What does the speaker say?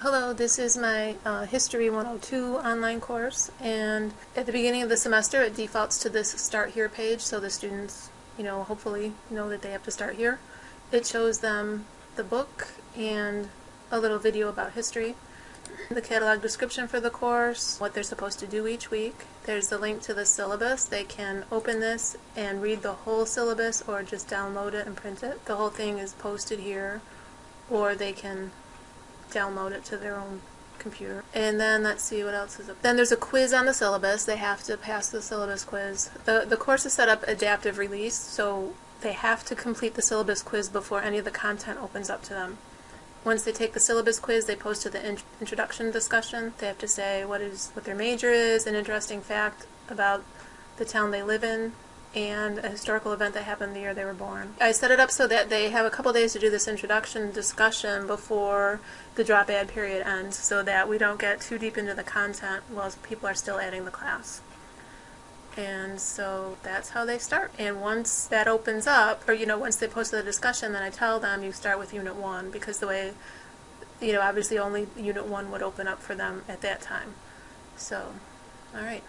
Hello, this is my uh, History 102 online course and at the beginning of the semester it defaults to this Start Here page so the students, you know, hopefully know that they have to start here. It shows them the book and a little video about history, the catalog description for the course, what they're supposed to do each week. There's the link to the syllabus. They can open this and read the whole syllabus or just download it and print it. The whole thing is posted here or they can download it to their own computer. And then let's see what else is up. Then there's a quiz on the syllabus. They have to pass the syllabus quiz. The the course is set up adaptive release, so they have to complete the syllabus quiz before any of the content opens up to them. Once they take the syllabus quiz, they post to the in introduction discussion. They have to say what is what their major is, an interesting fact about the town they live in, and a historical event that happened the year they were born. I set it up so that they have a couple days to do this introduction discussion before the drop add period ends so that we don't get too deep into the content while people are still adding the class. And so that's how they start. And once that opens up, or you know, once they post the discussion, then I tell them you start with Unit 1 because the way, you know, obviously only Unit 1 would open up for them at that time. So, alright.